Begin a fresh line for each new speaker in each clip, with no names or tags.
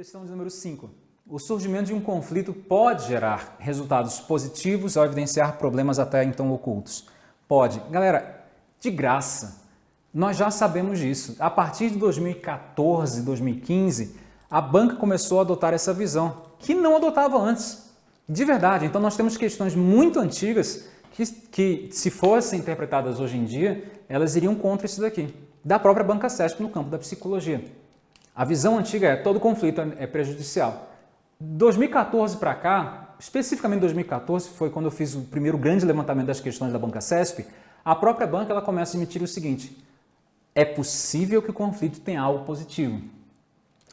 Questão de número 5. O surgimento de um conflito pode gerar resultados positivos ao evidenciar problemas até então ocultos. Pode. Galera, de graça. Nós já sabemos disso. A partir de 2014, 2015, a banca começou a adotar essa visão, que não adotava antes. De verdade. Então nós temos questões muito antigas que, que se fossem interpretadas hoje em dia, elas iriam contra isso daqui. Da própria banca CESP no campo da psicologia. A visão antiga é todo conflito é prejudicial. 2014 para cá, especificamente 2014, foi quando eu fiz o primeiro grande levantamento das questões da banca CESP, a própria banca ela começa a admitir o seguinte, é possível que o conflito tenha algo positivo,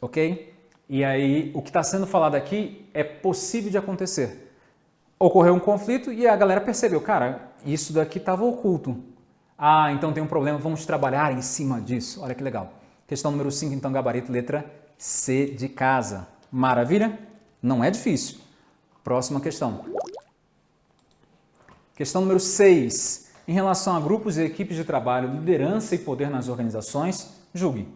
ok? E aí, o que está sendo falado aqui é possível de acontecer. Ocorreu um conflito e a galera percebeu, cara, isso daqui estava oculto. Ah, então tem um problema, vamos trabalhar em cima disso. Olha que legal. Questão número 5, então, gabarito, letra C de casa. Maravilha? Não é difícil. Próxima questão. Questão número 6. Em relação a grupos e equipes de trabalho, liderança e poder nas organizações, julgue.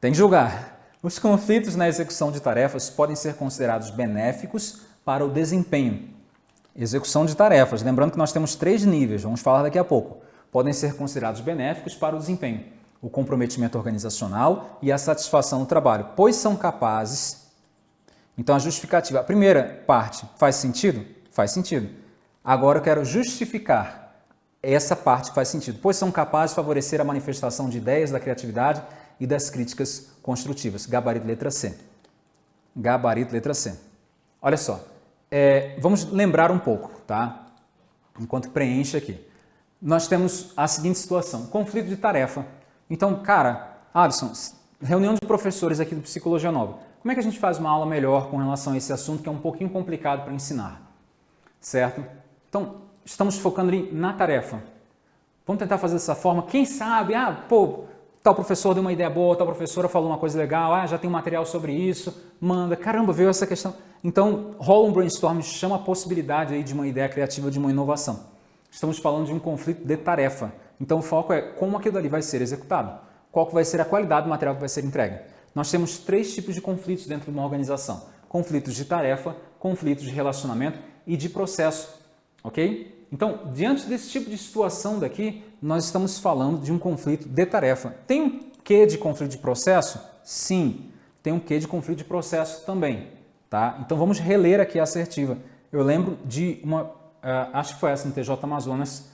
Tem que julgar. Os conflitos na execução de tarefas podem ser considerados benéficos para o desempenho. Execução de tarefas. Lembrando que nós temos três níveis, vamos falar daqui a pouco. Podem ser considerados benéficos para o desempenho o comprometimento organizacional e a satisfação no trabalho, pois são capazes. Então, a justificativa, a primeira parte, faz sentido? Faz sentido. Agora eu quero justificar essa parte faz sentido, pois são capazes de favorecer a manifestação de ideias da criatividade e das críticas construtivas. Gabarito letra C. Gabarito letra C. Olha só, é, vamos lembrar um pouco, tá? Enquanto preenche aqui. Nós temos a seguinte situação, conflito de tarefa então, cara, Alisson, reunião de professores aqui do Psicologia Nova. Como é que a gente faz uma aula melhor com relação a esse assunto que é um pouquinho complicado para ensinar? Certo? Então, estamos focando ali na tarefa. Vamos tentar fazer dessa forma. Quem sabe, ah, pô, tal professor deu uma ideia boa, tal professora falou uma coisa legal, ah, já tem um material sobre isso, manda. Caramba, veio essa questão. Então, rola um brainstorm, chama a possibilidade aí de uma ideia criativa, de uma inovação. Estamos falando de um conflito de tarefa. Então o foco é como aquilo ali vai ser executado, qual vai ser a qualidade do material que vai ser entregue. Nós temos três tipos de conflitos dentro de uma organização. Conflitos de tarefa, conflitos de relacionamento e de processo, ok? Então, diante desse tipo de situação daqui, nós estamos falando de um conflito de tarefa. Tem um quê de conflito de processo? Sim, tem um quê de conflito de processo também. Tá? Então vamos reler aqui a assertiva. Eu lembro de uma, uh, acho que foi essa no TJ Amazonas,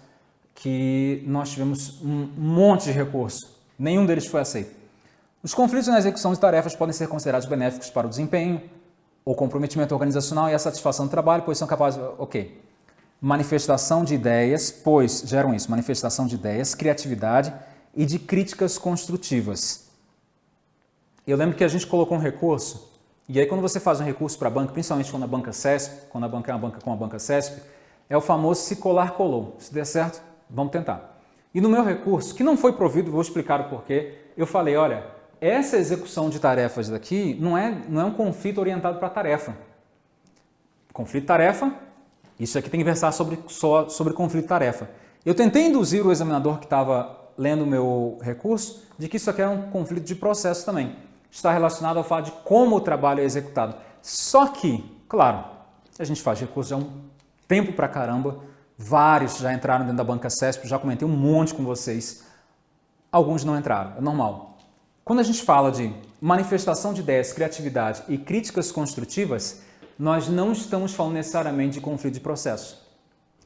que nós tivemos um monte de recurso. Nenhum deles foi aceito. Os conflitos na execução de tarefas podem ser considerados benéficos para o desempenho, o comprometimento organizacional e a satisfação do trabalho, pois são capazes... Ok. Manifestação de ideias, pois geram isso, manifestação de ideias, criatividade e de críticas construtivas. Eu lembro que a gente colocou um recurso, e aí quando você faz um recurso para a banca, principalmente quando a banca CESP, quando a banca é uma banca com a banca CESP, é o famoso se colar colou. Se der certo, Vamos tentar. E no meu recurso, que não foi provido, vou explicar o porquê, eu falei, olha, essa execução de tarefas daqui não é, não é um conflito orientado para tarefa. Conflito-tarefa, isso aqui tem que versar sobre, só sobre conflito-tarefa. Eu tentei induzir o examinador que estava lendo o meu recurso de que isso aqui é um conflito de processo também. Está relacionado ao fato de como o trabalho é executado. Só que, claro, a gente faz recurso há um tempo para caramba, Vários já entraram dentro da banca CESP, já comentei um monte com vocês. Alguns não entraram, é normal. Quando a gente fala de manifestação de ideias, criatividade e críticas construtivas, nós não estamos falando necessariamente de conflito de processo.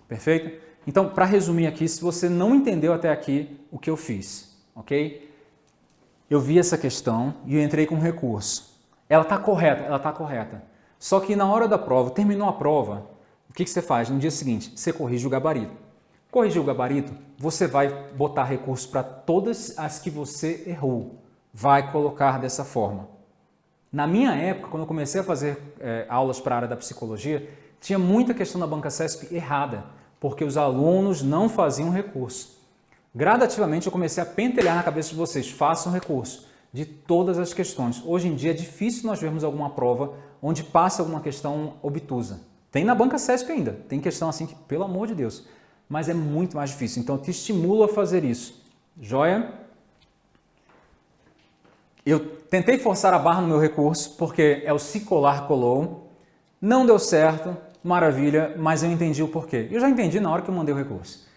Perfeito? Então, para resumir aqui, se você não entendeu até aqui o que eu fiz, ok? Eu vi essa questão e eu entrei com um recurso. Ela está correta, ela está correta. Só que na hora da prova, terminou a prova, o que, que você faz? No dia seguinte, você corrige o gabarito. Corrigir o gabarito, você vai botar recurso para todas as que você errou. Vai colocar dessa forma. Na minha época, quando eu comecei a fazer é, aulas para a área da psicologia, tinha muita questão da banca CESP errada, porque os alunos não faziam recurso. Gradativamente eu comecei a pentelhar na cabeça de vocês, façam recurso de todas as questões. Hoje em dia é difícil nós vermos alguma prova onde passa alguma questão obtusa. Tem na banca CESP ainda, tem questão assim que, pelo amor de Deus, mas é muito mais difícil. Então, te estimulo a fazer isso. Joia? Eu tentei forçar a barra no meu recurso, porque é o se colar colou, não deu certo, maravilha, mas eu entendi o porquê. Eu já entendi na hora que eu mandei o recurso.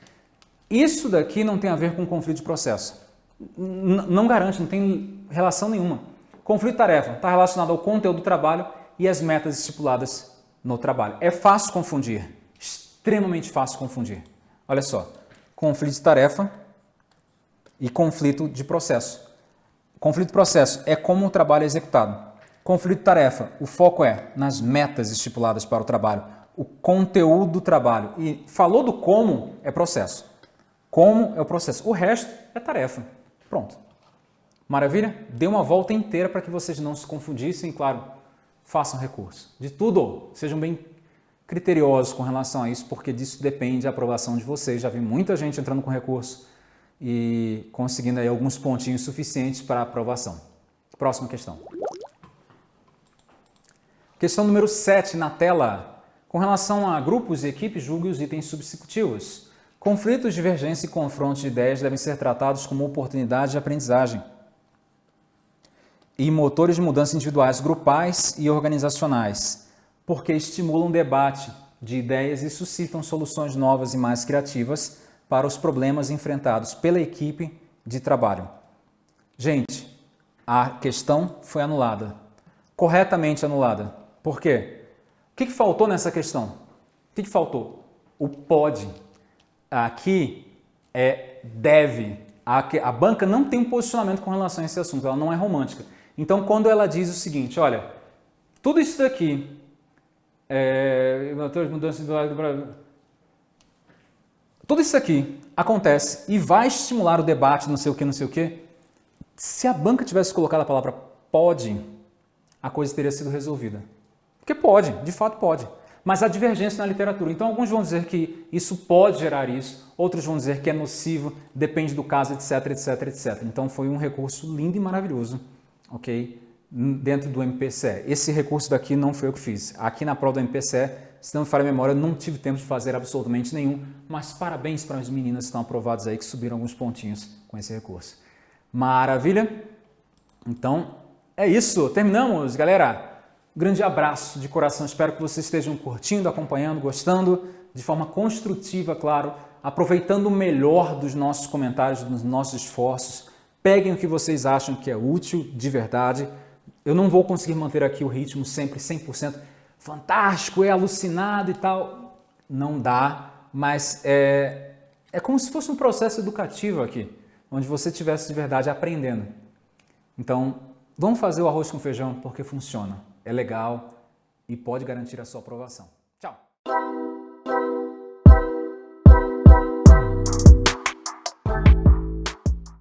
Isso daqui não tem a ver com conflito de processo. N não garante, não tem relação nenhuma. Conflito de tarefa está relacionado ao conteúdo do trabalho e às metas estipuladas no trabalho. É fácil confundir, extremamente fácil confundir. Olha só, conflito de tarefa e conflito de processo. Conflito de processo é como o trabalho é executado. Conflito de tarefa, o foco é nas metas estipuladas para o trabalho, o conteúdo do trabalho. E falou do como, é processo. Como é o processo. O resto é tarefa. Pronto. Maravilha? Dê uma volta inteira para que vocês não se confundissem. Claro, façam recurso. De tudo, sejam bem criteriosos com relação a isso, porque disso depende a aprovação de vocês. Já vi muita gente entrando com recurso e conseguindo aí alguns pontinhos suficientes para aprovação. Próxima questão. Questão número 7 na tela. Com relação a grupos e equipes, julgue os itens substitutivos. Conflitos, divergência e confronto de ideias devem ser tratados como oportunidade de aprendizagem e motores de mudança individuais, grupais e organizacionais, porque estimulam debate de ideias e suscitam soluções novas e mais criativas para os problemas enfrentados pela equipe de trabalho. Gente, a questão foi anulada, corretamente anulada. Por quê? O que, faltou nessa questão? O que, faltou? O pode. Aqui é deve. A banca não tem um posicionamento com relação a esse assunto, ela não é romântica. Então, quando ela diz o seguinte, olha, tudo isso daqui, é, mudança do Brasil, tudo isso aqui acontece e vai estimular o debate, não sei o que, não sei o que. Se a banca tivesse colocado a palavra pode, a coisa teria sido resolvida. Porque pode, de fato pode. Mas há divergência na literatura. Então, alguns vão dizer que isso pode gerar isso, outros vão dizer que é nocivo, depende do caso, etc, etc, etc. Então, foi um recurso lindo e maravilhoso ok? Dentro do MPCE. Esse recurso daqui não foi eu que fiz. Aqui na prova do MPCE, se não me falha a memória, eu não tive tempo de fazer absolutamente nenhum, mas parabéns para as meninas que estão aprovadas aí, que subiram alguns pontinhos com esse recurso. Maravilha? Então, é isso. Terminamos, galera. Grande abraço de coração. Espero que vocês estejam curtindo, acompanhando, gostando, de forma construtiva, claro, aproveitando o melhor dos nossos comentários, dos nossos esforços, Peguem o que vocês acham que é útil de verdade. Eu não vou conseguir manter aqui o ritmo sempre 100% fantástico, é alucinado e tal. Não dá, mas é, é como se fosse um processo educativo aqui, onde você estivesse de verdade aprendendo. Então, vamos fazer o arroz com feijão porque funciona, é legal e pode garantir a sua aprovação.